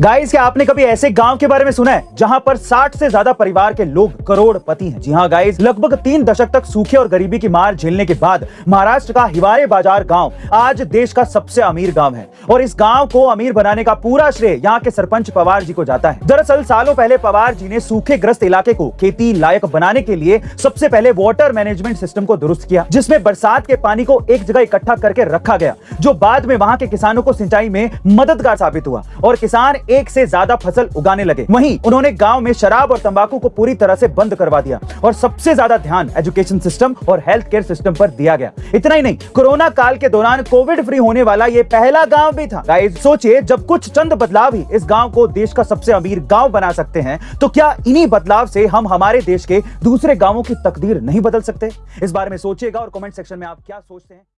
Guys क्या आपने कभी ऐसे गाँव के बारे में सुना है जहाँ पर 60 से ज़्यादा परिवार के लोग करोड़पति हैं? जी हाँ गाइस लगभग तीन दशक तक सूखे और गरीबी की मार झेलने के बाद महाराष्ट्र का हिवारे बाज़ार गाँव आज देश का सबसे अमीर गाँव है। और इस गाँव को अमीर बनाने का पूरा श्रेय यहाँ के सरपंच पवार जी को जाता है। दरअसल, सालों पहले पवार जी ने सूखे ग्रस्त इलाके को खेती लायक बनाने के लिए सबसे पहले वाटर मैनेजमेंट सिस्टम को दुरुस्त किया, जिसमें बरसात के पानी को एक जगह इकट्ठा करके रखा गया, जो बाद में वहाँ के किसानों को सिंचाई में मददगार साबित हुआ। और किसान एक से ज़्यादा फ़सल उगाने लगे। वहीं उन्होंने गाँव में शराब और तंबाकू को पूरी तरह से बंद करवा दिया और सबसे ज़्यादा ध्यान एजुकेशन सिस्टम और हेल्थ केयर सिस्टम पर दिया गया। इतना ही नहीं, कोरोना काल के दौरान कोविड फ्री होने वाला ये पहला गाँव भी था। सोचिए, जब कुछ चंद बदलाव ही इस गाँव को देश का सबसे अमीर गाँव बना सकते हैं तो क्या इन्हीं बदलाव से हम हमारे देश के दूसरे गाँवों की तकदीर नहीं बदल सकते? इस बारे में सोचिएगा और कमेंट सेक्शन में आप क्या सोचते हैं?